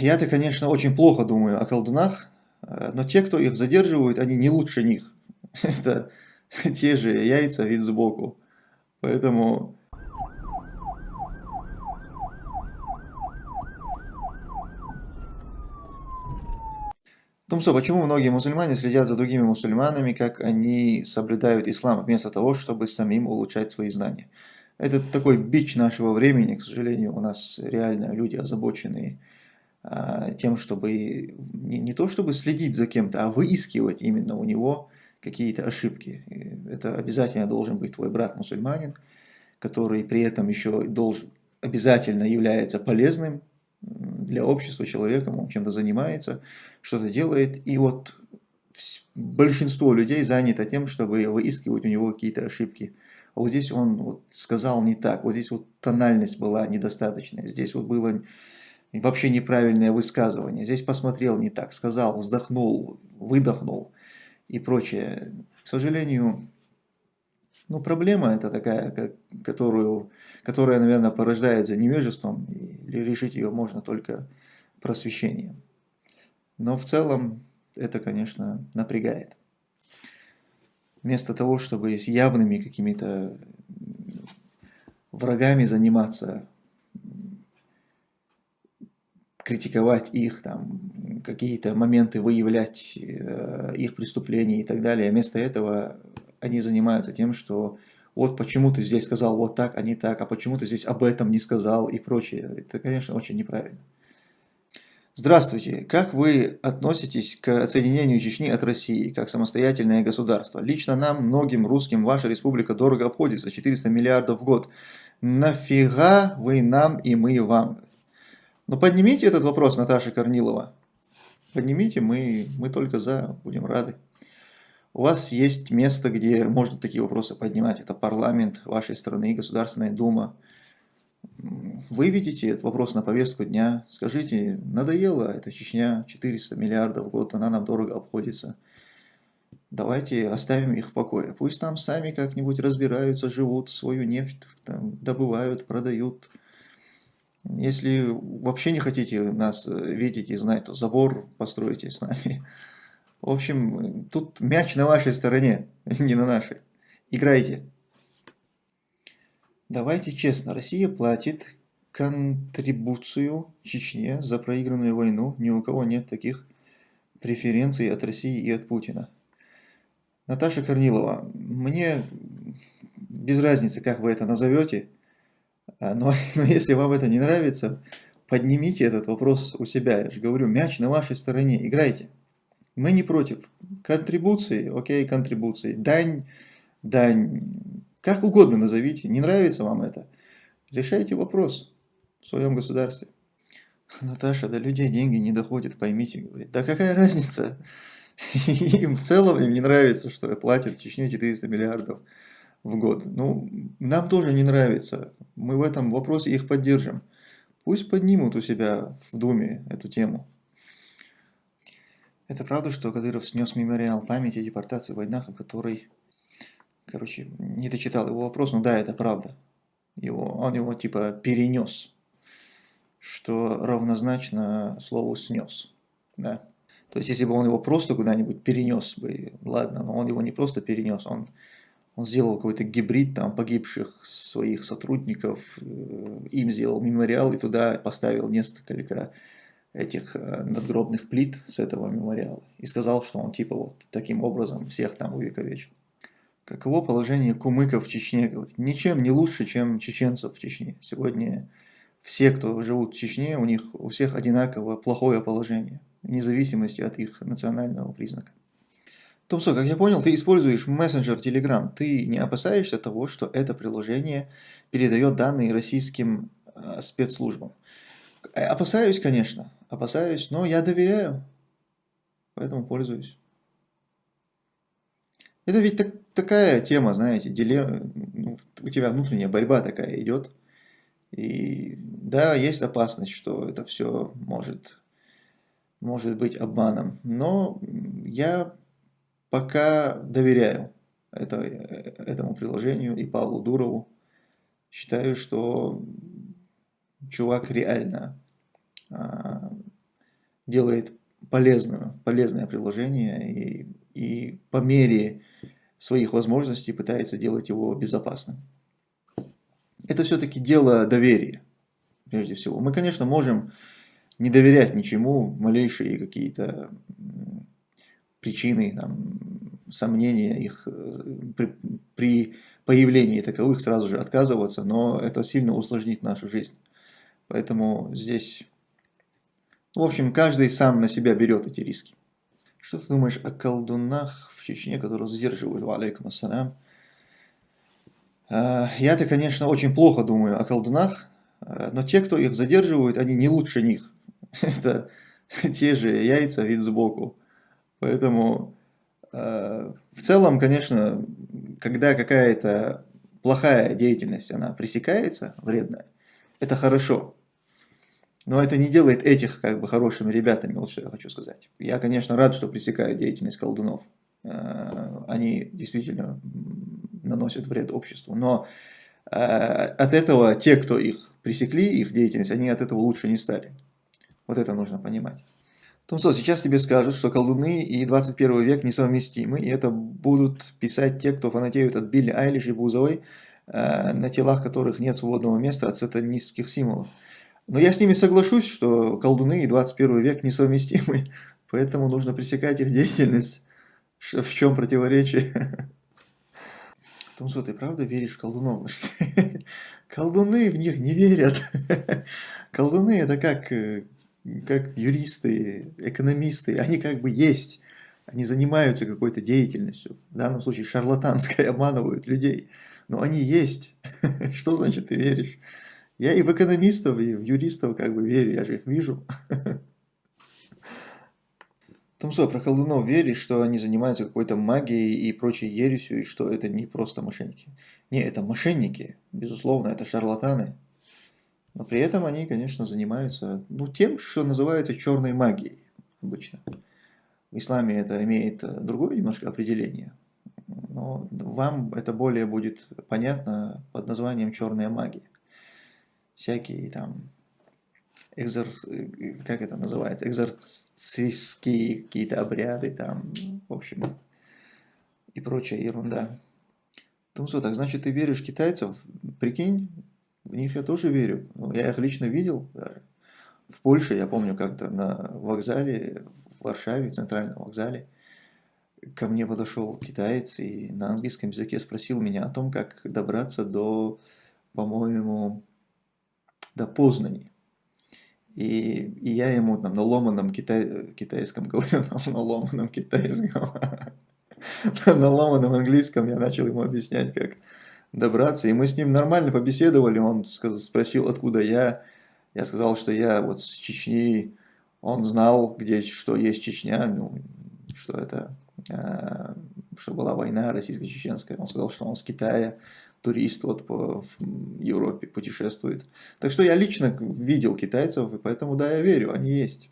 я-то, конечно, очень плохо думаю о колдунах, э, но те, кто их задерживают, они не лучше них. Это те же яйца вид сбоку. Поэтому... Томсо, почему многие мусульмане следят за другими мусульманами, как они соблюдают ислам, вместо того, чтобы самим улучшать свои знания? Это такой бич нашего времени, к сожалению, у нас реально люди озабоченные тем, чтобы не, не то чтобы следить за кем-то, а выискивать именно у него какие-то ошибки. Это обязательно должен быть твой брат мусульманин, который при этом еще должен, обязательно является полезным для общества человеком, он чем-то занимается, что-то делает. И вот большинство людей занято тем, чтобы выискивать у него какие-то ошибки. А вот здесь он вот сказал не так, вот здесь вот тональность была недостаточная, здесь вот было вообще неправильное высказывание, здесь посмотрел не так, сказал, вздохнул, выдохнул и прочее. К сожалению, ну, проблема это такая, которую, которая, наверное, порождается невежеством, и решить ее можно только просвещением. Но в целом это, конечно, напрягает. Вместо того, чтобы с явными какими-то врагами заниматься, критиковать их, там, какие-то моменты выявлять э, их преступления и так далее. Вместо этого они занимаются тем, что вот почему ты здесь сказал вот так, а не так, а почему ты здесь об этом не сказал и прочее. Это, конечно, очень неправильно. Здравствуйте. Как вы относитесь к отсоединению Чечни от России как самостоятельное государство? Лично нам, многим русским, ваша республика дорого обходится, 400 миллиардов в год. Нафига вы нам и мы вам? Ну поднимите этот вопрос, Наташа Корнилова. Поднимите, мы, мы только за, будем рады. У вас есть место, где можно такие вопросы поднимать. Это парламент вашей страны, Государственная Дума выведите этот вопрос на повестку дня, скажите, надоело эта Чечня, 400 миллиардов в год, она нам дорого обходится. Давайте оставим их в покое. Пусть там сами как-нибудь разбираются, живут, свою нефть там, добывают, продают. Если вообще не хотите нас видеть и знать, то забор постройте с нами. В общем, тут мяч на вашей стороне, не на нашей. Играйте. Давайте честно, Россия платит контрибуцию Чечне за проигранную войну. Ни у кого нет таких преференций от России и от Путина. Наташа Корнилова, мне без разницы, как вы это назовете, но, но если вам это не нравится, поднимите этот вопрос у себя. Я же говорю, мяч на вашей стороне, играйте. Мы не против. Контрибуции, окей, контрибуции. Дань, дань как угодно назовите, не нравится вам это. Решайте вопрос в своем государстве. Наташа, до людей деньги не доходят, поймите, говорит. Да какая разница? Им в целом им не нравится, что платят Чечне 400 миллиардов в год. Ну, нам тоже не нравится. Мы в этом вопросе их поддержим. Пусть поднимут у себя в Думе эту тему. Это правда, что Кадыров снес мемориал памяти о депортации войнах, о которой Короче, не дочитал его вопрос, но да, это правда. Его, он его типа перенес, что равнозначно слову снес. Да. То есть, если бы он его просто куда-нибудь перенес бы, ладно, но он его не просто перенес, он, он сделал какой-то гибрид там погибших своих сотрудников, э, им сделал мемориал и туда поставил несколько этих э, надгробных плит с этого мемориала. И сказал, что он типа вот таким образом всех там увековечил. Каково положение кумыков в Чечне? Ничем не лучше, чем чеченцев в Чечне. Сегодня все, кто живут в Чечне, у них у всех одинаково плохое положение, вне зависимости от их национального признака. Томсо, как я понял, ты используешь мессенджер Telegram. Ты не опасаешься того, что это приложение передает данные российским э, спецслужбам? Опасаюсь, конечно, опасаюсь, но я доверяю, поэтому пользуюсь. Это ведь так, такая тема, знаете, дилемма, ну, у тебя внутренняя борьба такая идет. И да, есть опасность, что это все может, может быть обманом. Но я пока доверяю это, этому приложению и Павлу Дурову. Считаю, что чувак реально а, делает полезное, полезное приложение и, и по мере своих возможностей пытается делать его безопасным. Это все-таки дело доверия, прежде всего. Мы, конечно, можем не доверять ничему, малейшие какие-то причины, там, сомнения их э, при, при появлении таковых сразу же отказываться, но это сильно усложнит нашу жизнь. Поэтому здесь, в общем, каждый сам на себя берет эти риски. Что ты думаешь о колдунах в Чечне, которые задерживают, алейкум ассалям? А, я-то, конечно, очень плохо думаю о колдунах, а, но те, кто их задерживают, они не лучше них. Это те же яйца вид сбоку. Поэтому а, в целом, конечно, когда какая-то плохая деятельность, она пресекается, вредная, это хорошо. Но это не делает этих как бы хорошими ребятами, вот что я хочу сказать. Я, конечно, рад, что пресекают деятельность колдунов. Э, они действительно наносят вред обществу. Но э, от этого те, кто их пресекли, их деятельность, они от этого лучше не стали. Вот это нужно понимать. Томсо, сейчас тебе скажут, что колдуны и 21 век несовместимы, и это будут писать те, кто фанатеют от Билли Айлиш и Бузовой, э, на телах которых нет свободного места от сатанистских символов. Но я с ними соглашусь, что колдуны и 21 век несовместимы, поэтому нужно пресекать их деятельность. В чем противоречие? Томсо, ты правда веришь колдунов? Колдуны в них не верят. Колдуны это как э, как юристы, экономисты, они как бы есть, они занимаются какой-то деятельностью, в данном случае шарлатанской, обманывают людей, но они есть. Что значит ты веришь? Я и в экономистов, и в юристов как бы верю, я же их вижу. Томсо, про колдунов веришь, что они занимаются какой-то магией и прочей ересью, и что это не просто мошенники. Не, это мошенники, безусловно, это шарлатаны. Но при этом они, конечно, занимаются ну, тем, что называется черной магией обычно. В исламе это имеет э, другое немножко определение. Но вам это более будет понятно под названием черная магия. Всякие там экзор... Э, как это называется, экзорцистские какие-то обряды там, в общем, и прочая ерунда. Тумсо, так значит ты веришь китайцев? Прикинь, в них я тоже верю. Я их лично видел даже. В Польше, я помню, как-то на вокзале, в Варшаве, в центральном вокзале, ко мне подошел китаец и на английском языке спросил меня о том, как добраться до, по-моему, до Познани. И, и я ему там на ломаном китай, китайском говорю, на ломаном китайском, на ломаном английском я начал ему объяснять, как добраться. И мы с ним нормально побеседовали. Он спросил, откуда я. Я сказал, что я вот с Чечни. Он знал, где что есть Чечня, ну, что это, э, что была война российско-чеченская. Он сказал, что он с Китая, турист вот по в Европе путешествует. Так что я лично видел китайцев, и поэтому да, я верю, они есть.